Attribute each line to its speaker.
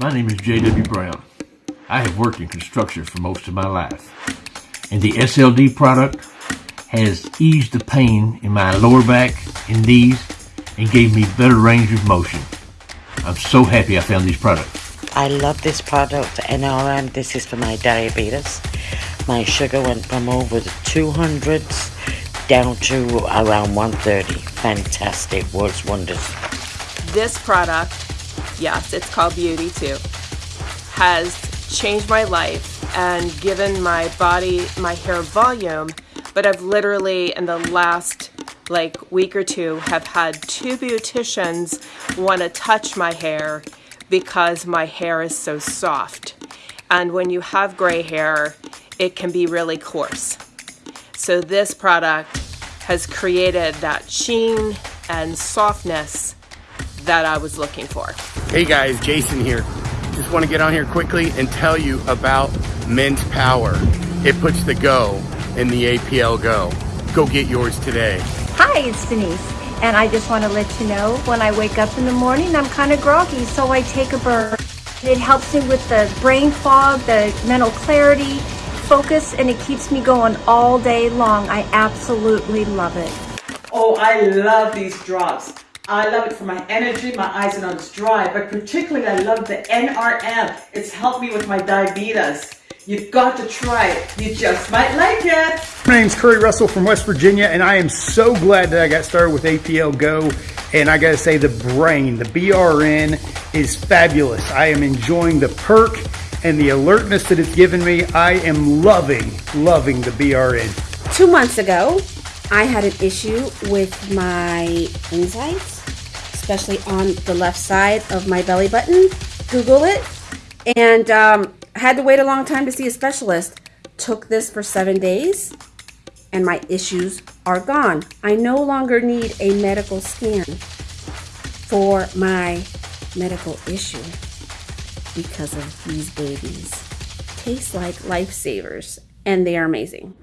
Speaker 1: My name is J.W. Brown. I have worked in construction for most of my life, and the SLD product has eased the pain in my lower back and knees and gave me better range of motion. I'm so happy I found these products.
Speaker 2: I love this product, NRM. This is for my diabetes. My sugar went from over the 200s down to around 130. Fantastic. Works wonders.
Speaker 3: This product, yes, it's called Beauty too, has changed my life and given my body, my hair volume, but I've literally in the last like week or two have had two beauticians want to touch my hair because my hair is so soft. And when you have gray hair, it can be really coarse. So this product has created that sheen and softness that I was looking for.
Speaker 4: Hey guys, Jason here. Just want to get on here quickly and tell you about Men's Power. It puts the go in the APL Go. Go get yours today.
Speaker 5: Hi, it's Denise. And I just want to let you know when I wake up in the morning, I'm kind of groggy, so I take a bird. It helps me with the brain fog, the mental clarity, focus, and it keeps me going all day long. I absolutely love it.
Speaker 6: Oh, I love these drops. I love it for my energy, my eyes and nose dry, but particularly I love the NRM. It's helped me with my diabetes. You've got to try it. You just might like it.
Speaker 7: My name's Curry Russell from West Virginia, and I am so glad that I got started with APL Go. And I gotta say, the brain, the BRN, is fabulous. I am enjoying the perk and the alertness that it's given me. I am loving, loving the BRN.
Speaker 8: Two months ago, I had an issue with my insides, especially on the left side of my belly button. Google it. And um, had to wait a long time to see a specialist. Took this for seven days and my issues are gone. I no longer need a medical scan for my medical issue because of these babies. Taste like lifesavers and they are amazing.